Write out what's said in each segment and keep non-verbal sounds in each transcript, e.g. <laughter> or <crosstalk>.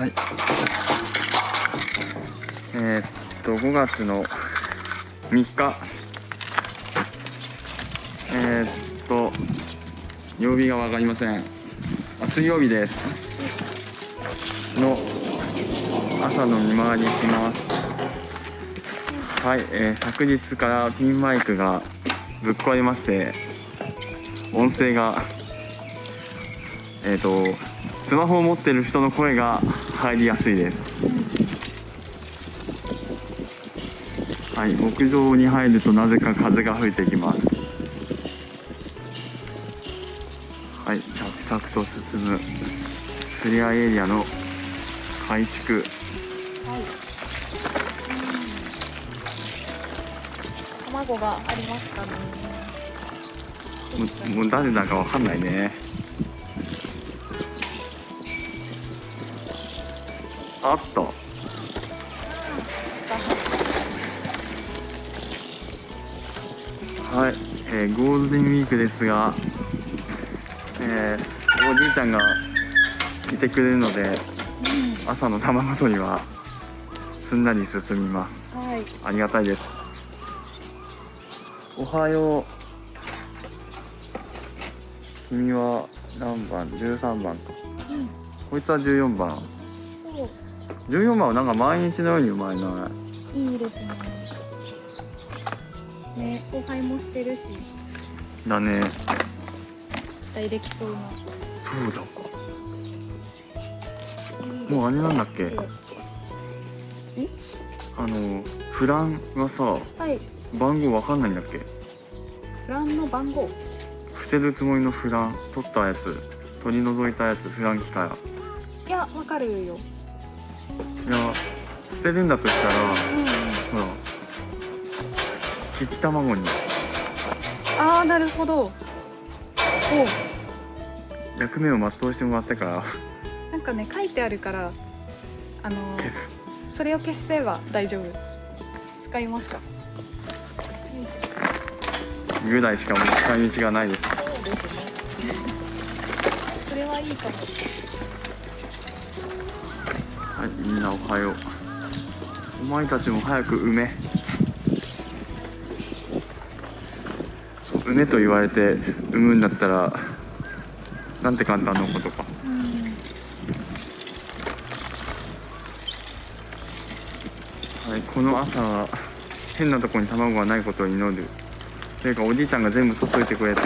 はい。えー、っと5月の3日。えー、っと曜日が分かりません。あ水曜日です。の朝の見回りします。はい、えー、昨日からピンマイクがぶっ壊れまして音声がえっ、ー、とスマホを持ってる人の声が入りやすいです。はい牧場に入るとなぜか風が吹いてきます。はい着々と進む。クリアエリアの改築。はい。卵がありますかね。ももう誰だかわかんないねあった。はい、えー、ゴールデンウィークですが、えー、おじいちゃんがいてくれるので、うん、朝の卵取りはすんなり進みます、はい、ありがたいです。おはよう。君は何番？13番か、うん、こいつは14番14番はなんか毎日のようにうまいな。いいですね。ね後輩もしてるし。だね。期待できそうな。そうだ。かもうあれなんだっけ？あのフランがさ、はい、番号わかんないんだっけ？フランの番号。捨てるつもりのフラン取ったやつ取り除いたやつフラン来たらいやわかるよいや捨てるんだとしたら、うん、ほら利き卵に。ああなるほど。お役目を全うしてもらってから。なんかね書いてあるからあのー、それを消せば大丈夫。使いますか？ぐらいしかもう使い道がないです。そうですね。それはいいかもなおはよう。お前たちも早く埋め。埋めと言われて産むんだったらなんて簡単なことか、うん、はいこの朝は変なとこに卵がないことを祈る。というかおじいちゃんが全部取っといてくれて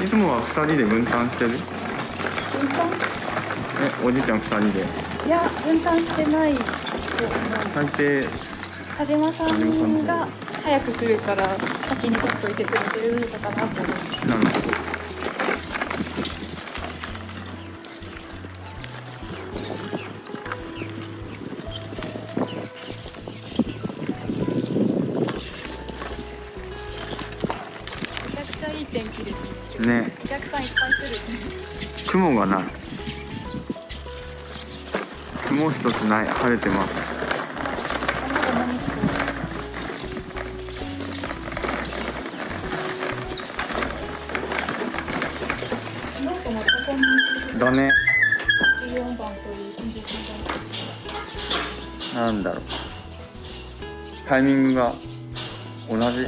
いつもは2人で分担してる？分担？えおじいちゃん2人で。いや分担してない。大抵田島さんが早く来るから先に取っといてくれてるのかなと思って。なるほどね。お客さんいっぱい来る。雲がない。雲一つない。晴れてます。だね。なんだろう。タイミングが同じ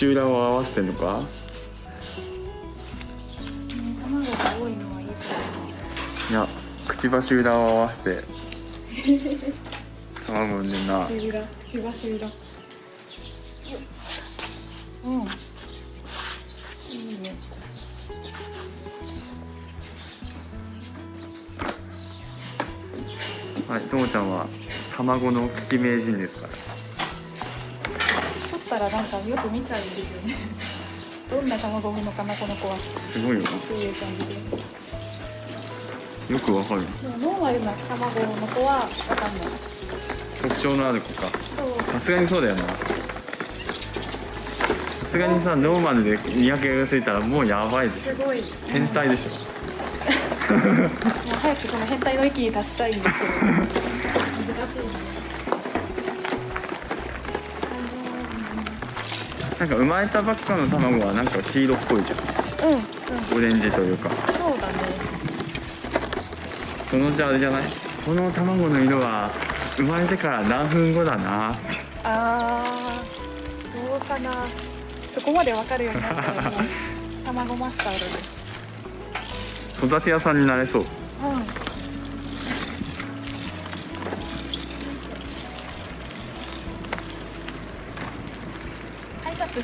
口裏を合わせてんのか、卵が多いのはいいいやくちばし裏を合わせて。<laughs> 卵産んでんな。口裏くちばし裏うん。いいね。はいともちゃんは卵の利き名人ですかららなんかよく見ちゃうんですよね。<laughs> どんな卵を産むのかなこの子は。すごいよっていう感じでよくわかる。でもノーマルな卵の子はわかんない。特徴のある子か。さすがにそうだよな。さすがにさノーマルで見分けがついたらもうやばいでしょ。すごい。変態でしょ。<laughs> う早くその変態の域に達したいんですけど。<laughs> 難しいねなんか生まれたばっかの卵はなんか黄色っぽいじゃうんうん。んオレンジというか。そうだね。そのうちあれじゃない？この卵の色は生まれてから何分後だな。あーどうかな。そこまで分かるようになったらもう卵マスターだね <laughs> 育て屋さんになれそう。うん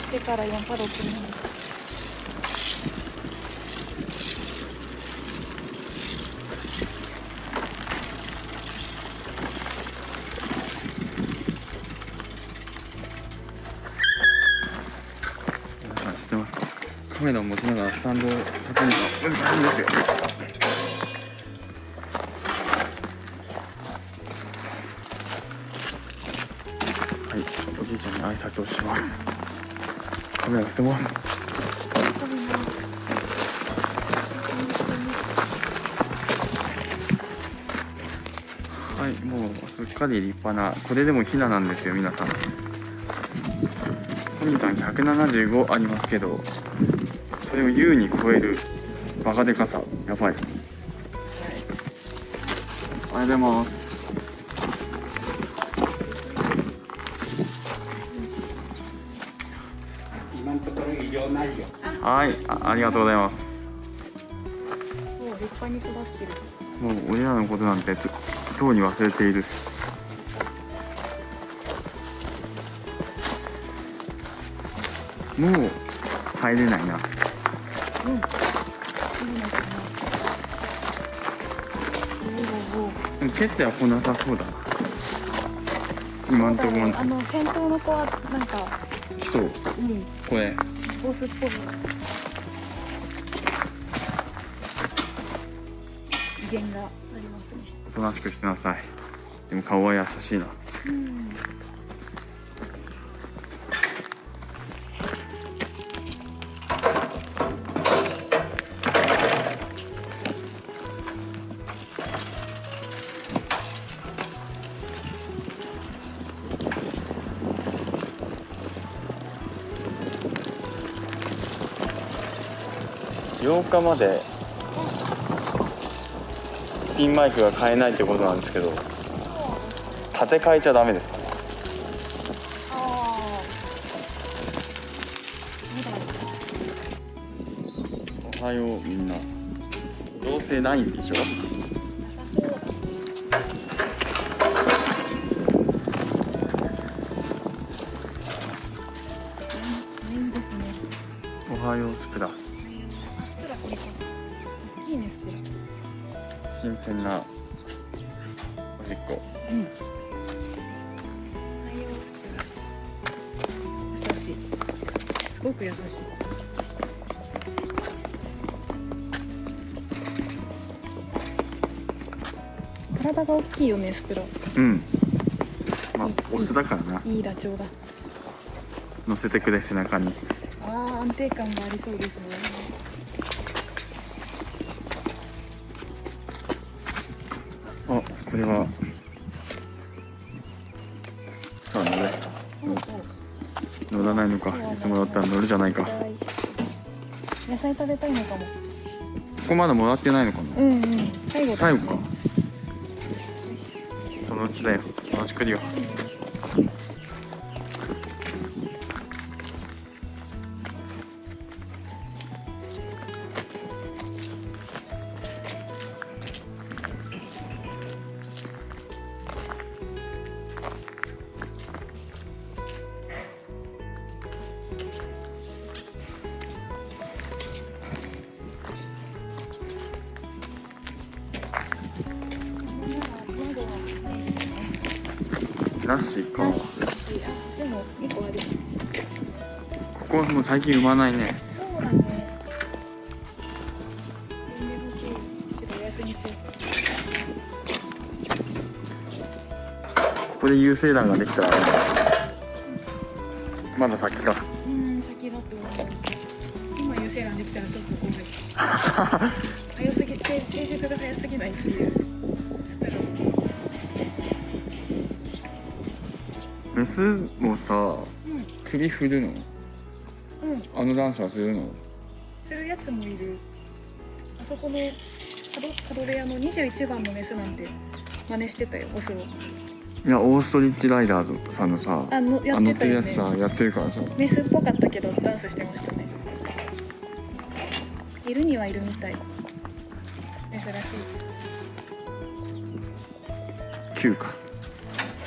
してから4パドックに皆さん知ってますか？カメラを持ちながらスタンドを立てるの。が難しいんですよはいおじいちゃんに挨拶をします。カメラ捨てます。はいもうすっかり立派なこれでもヒナなんですよ皆さん。コニタン175ありますけどそれを優に超えるバカでかさやばい。おはようございます。はいあありがとうございます。もう立派に育ってる。もう俺らのことなんてととうに忘れている。もう入れないな。うん。蹴っては来なさそうだな。今んところあの先頭の子はなんか。来そううん。これボスっぽい威厳がありますね。おとなしくしてなさい。でも顔は優しいな。うん8日までピンマイクが買えないってことなんですけど立て替えちゃダメですかおはようみんな。どうせないんでしょ？おはようスプラ新鮮なおしっこ。うん。優しい。すごく優しい。体が大きいよねスプラうん。まあオスだからな。いいダチョウだ。乗せてくれ背中に。あー安定感がありそうですねあこれは。さあ乗れ。乗らないのか。いつもだったら乗るじゃないか。こ野菜食べたいのかも。こまだもらってないのかな。うんうん。最後だ。最後か。そのうちだよ。そのうち来るよここもう最近産まないね。ここで有精卵ができたらまだ先か。うん。先だと思う今優勢欄できたらちょっとごめん早すぎ成成熟が早すぎないっていうメスもさうん。首振るの？うんあのダンスはするの？するやつもいる。あそこのカドカドレアの21番のメスなんて真似してたよオスを。いやオーストリッチライダーズさんのさあのやあ乗ってるやってたよねつさやってるからさ。メスっぽかったけどダンスしてましたね。いるにはいるみたい。珍しい。9か。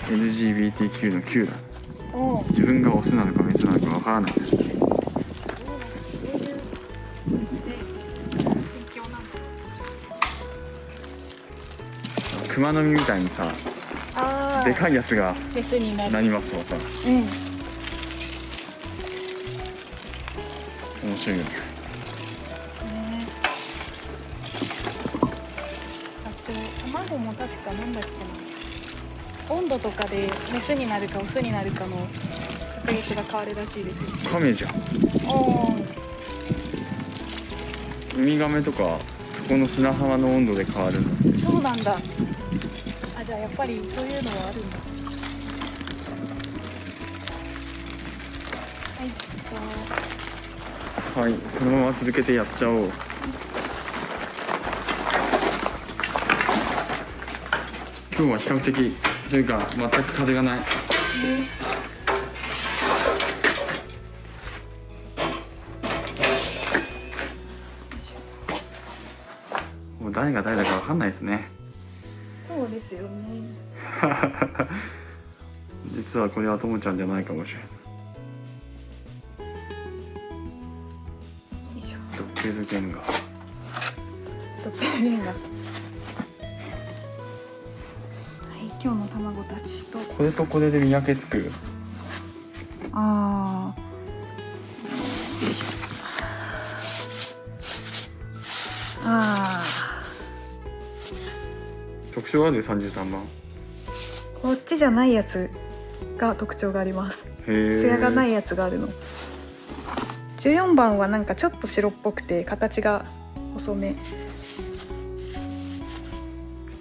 LGBTQ の9だ。おお自分がオスなのかメスなのかわからない熊の実みたいにさあでかいやつがメスになりますわさ。うん。面白いよね。ね。あと卵も確かなんだっけな。温度とかでメスになるかオスになるかの確率が変わるらしいですよ。カメじゃん。おおウミガメとかそこの砂浜の温度で変わるんだそうなんだやっぱりそういうのはあるんだはいはいこのまま続けてやっちゃおう。今日は比較的というか全く風がない。ねもう誰が誰だかわかんないですね。ですよね。<laughs> 実はこれはともちゃんじゃないかもしれない。ドッペルゲンガーとってもレンガはい今日の卵たちと。これとこれで見分けつく？ああ特徴ある33番。こっちじゃないやつが特徴があります。へえ艶がないやつがあるの。14番はなんかちょっと白っぽくて形が細め。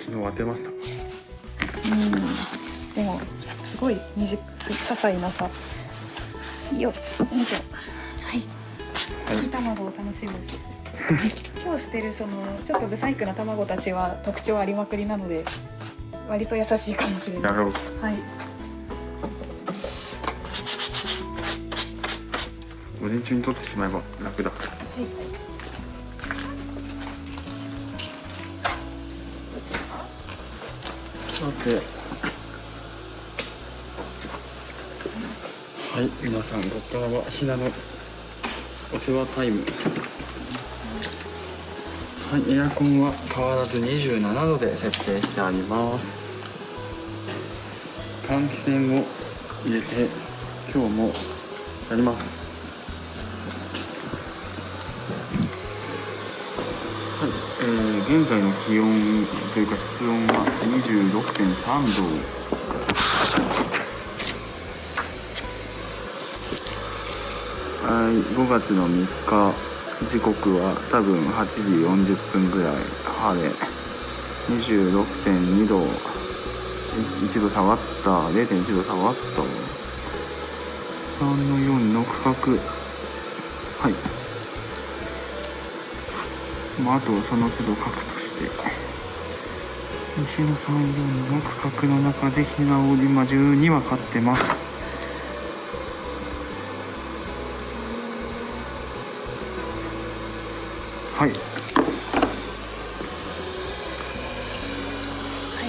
昨日当てました。うん。でもすごい些細なさ。いいよ。よいしょ。はい。はい。煮卵を楽しむ今日捨てるそのちょっとブサイクな卵たちは特徴ありまくりなので割と優しいかもしれない。やろうはい。午前中に取ってしまえば楽だ。さて。はい。皆さんここからはひなのお世話タイムはいエアコンは変わらず27度で設定してあります。換気扇を入れて今日もやります。はい、えー、現在の気温というか室温は26.3度。はい5月の3日。時刻は多分8時40分ぐらい。晴れ。26.2度。1度下がった。0.1度下がった。3の4の区画。はい。まあ、あとその都度書くとして。西の34の区画の中でひなを今12は飼ってます。はい。はい。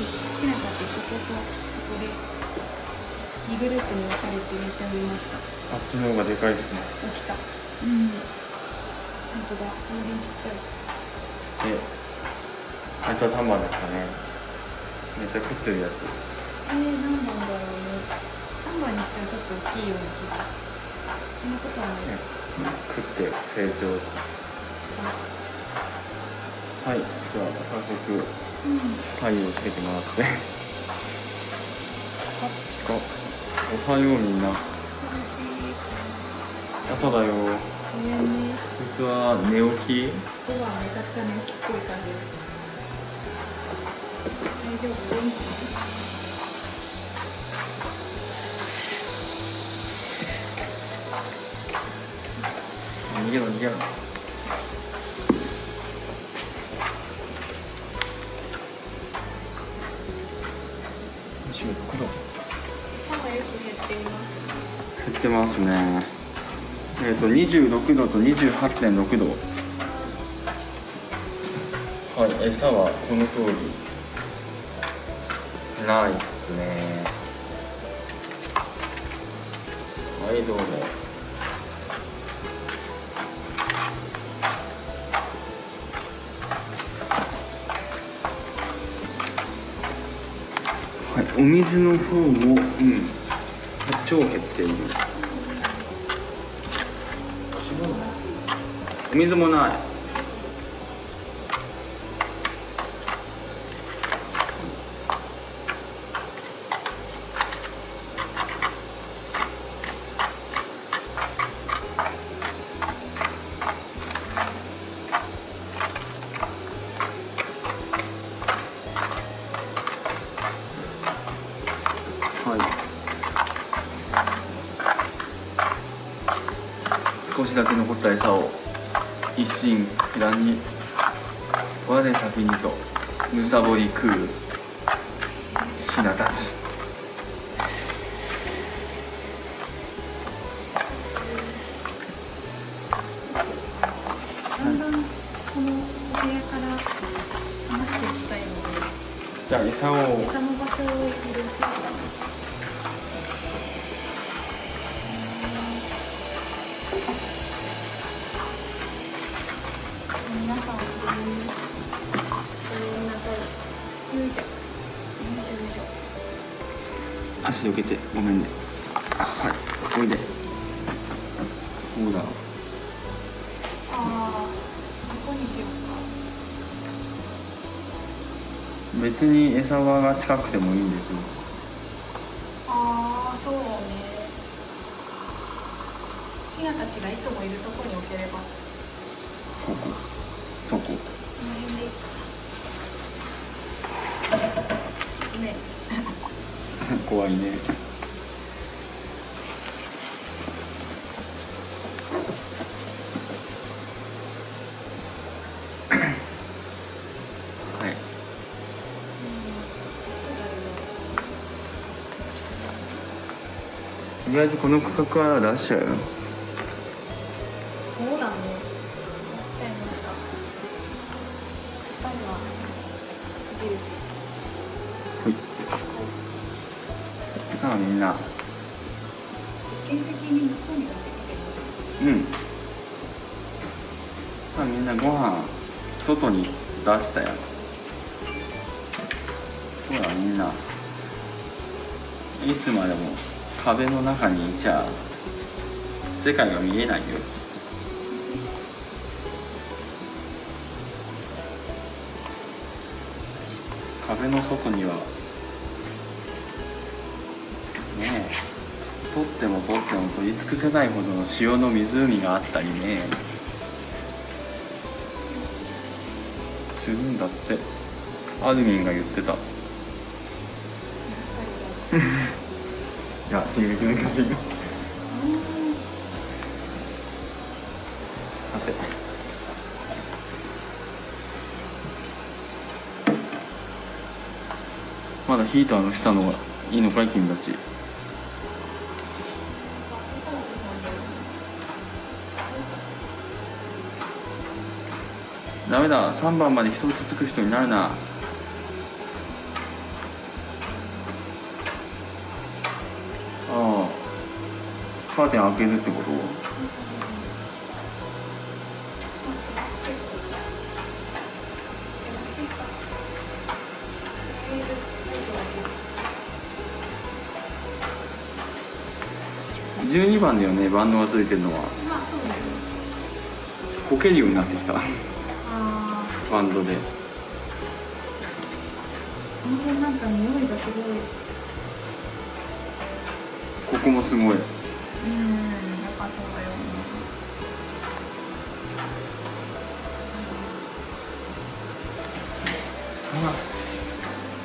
ひなたちこことここで2グループに分かれて寝ておりました。あっちの方がでかいですね。起きた。うん。本当だ全然ちっちゃい。であいつは3番ですかね。めっちゃ食ってるやつ。えー、何番だろうね。3番にしてはちょっと大きいような気が。そんなことはない。ね食って成長。したはいじゃあ早速うん太陽つけてもらってあおはようみんな。朝だよ。実は寝起き。そばめちゃくちゃねっぽい感じ。大丈夫元気逃げろ逃げろっています減ってますね。えっ、と26度と28.6度。はい餌はこの通り。ないっすね。はいどうもはいお水の方もうん。超減っているお水もないはい。だんだんこのお部屋から離していきたいのでじゃあ餌を餌の場所を移動しますか皆さんごめんなさい。よいしょよいしょよいしょ足どけてごめんねはいおいでそう別に餌場が近くてもいいんですよ。ああそうね。ヒナたちがいつもいるとこに置ければ。ここ。そこ。この辺でいいか。ね <laughs> 怖いねりあえずこの区画は出しちゃうよ。そうだね。出しちゃいました下にはできるし。はい。さあみんな。うん。さあみんなご飯外に出したよ。そうだみんな。いつまでも壁の中にいちゃ世界が見えないよ。壁の外にはねえ取っても取っても取り尽くせないほどの塩の湖があったりね。するんだって。アドミンが言ってた <laughs> いや進撃の巨人さて。まだヒーターの下の方がいいのかい君たち。ダメだ3番まで一つつく人になるなカーテン開けるってこと？12番だよねバンドがついてるのは。こけるようになってきた。バンドで。この辺なんか匂いがすごい。ここもすごいそうだよ。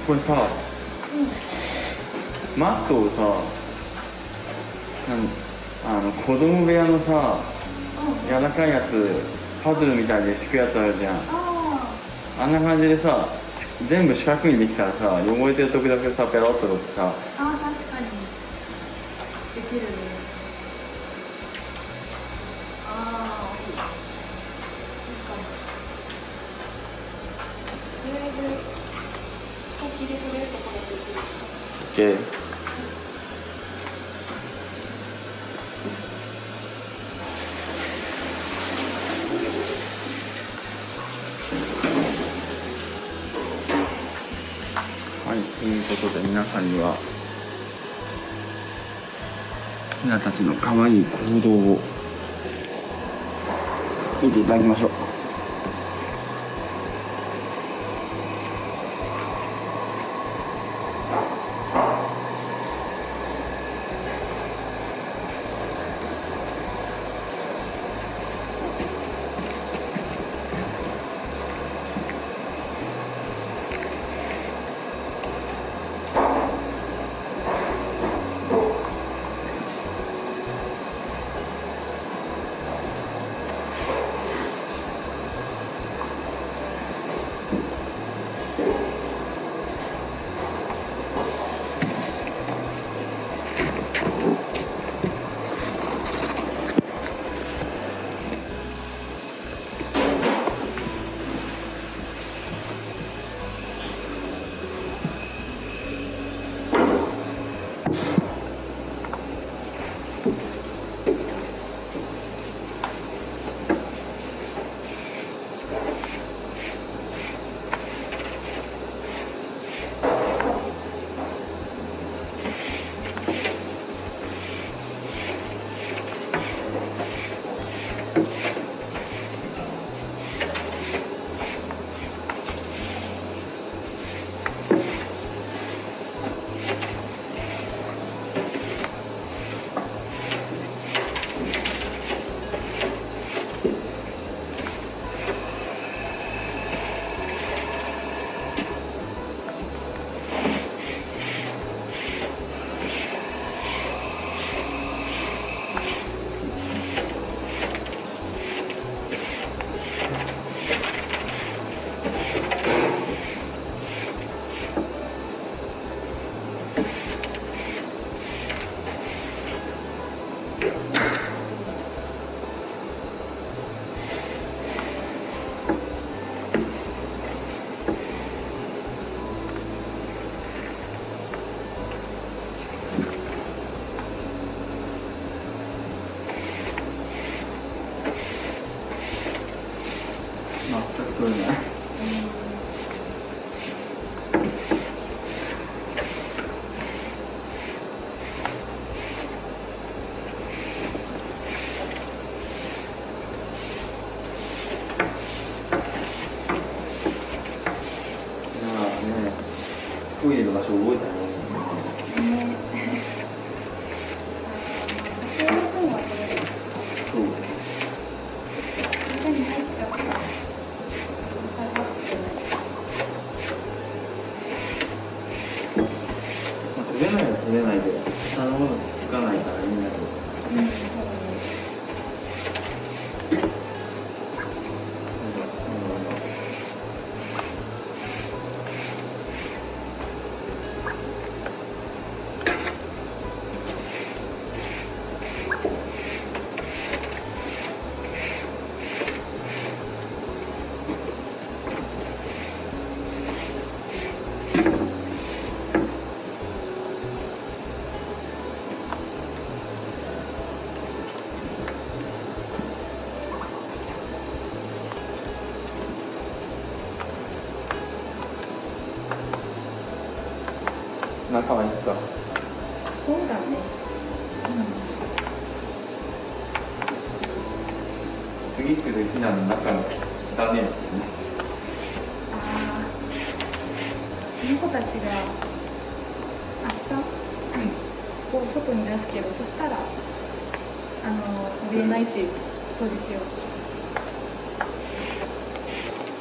これさ、うん、マットをさあの子供部屋のさ、うん、柔らかいやつパズルみたいで敷くやつあるじゃん。あんな感じでさ全部四角にできたらさ汚れてる時だけさペロッと取ってさ。あ確かに。できるね。はいということで皆さんにはひなたちの可愛い行動を見ていただきましょう。そ中は行くか？そうだね。次来るひなの中の汚ねああこの子たちが明日こう外に出すけどそしたらあの飛びえないし掃除しよう。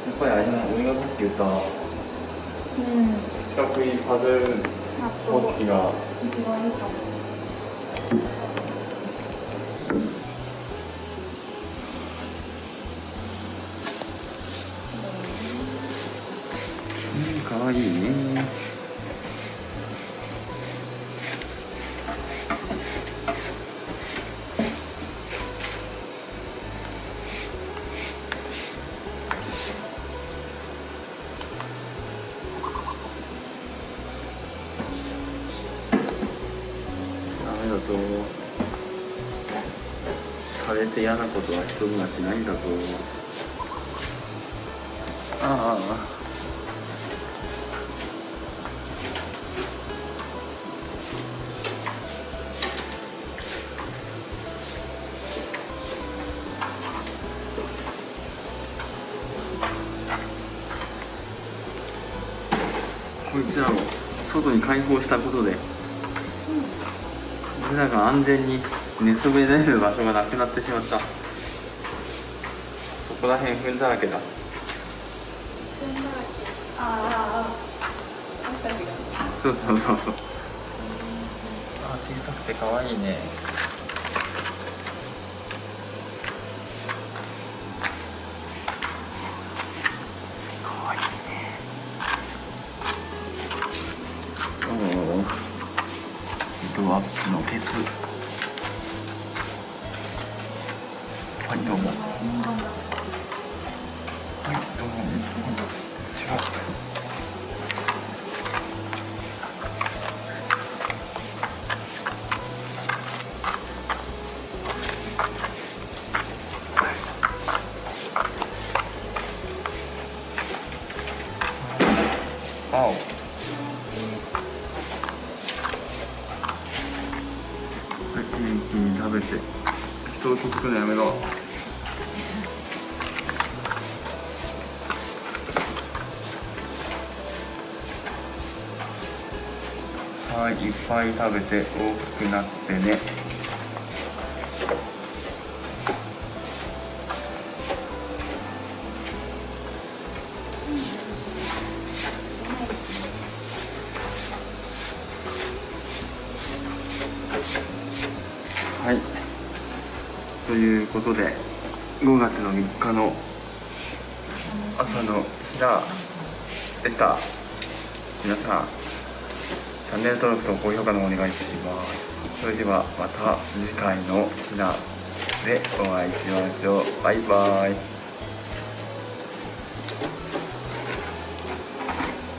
やっぱりあれじゃないっき言ったうん。四角いパズル納式が一番いいれて嫌なことは人にはしないんだぞ。ああ。こいつらを外に解放したことで俺らが安全に寝そべれる場所がなくなってしまった。そこら辺踏んだらけだ。ああああ私たちが。そうそうそうそうあ小さくて可愛いね。可愛いね。おおドアップのケツ人をつくのやめろ。はいいっぱい食べて大きくなってね。でした。皆さんチャンネル登録と高評価のお願いします。それではまた次回のひなでお会いしましょう。バイバイ。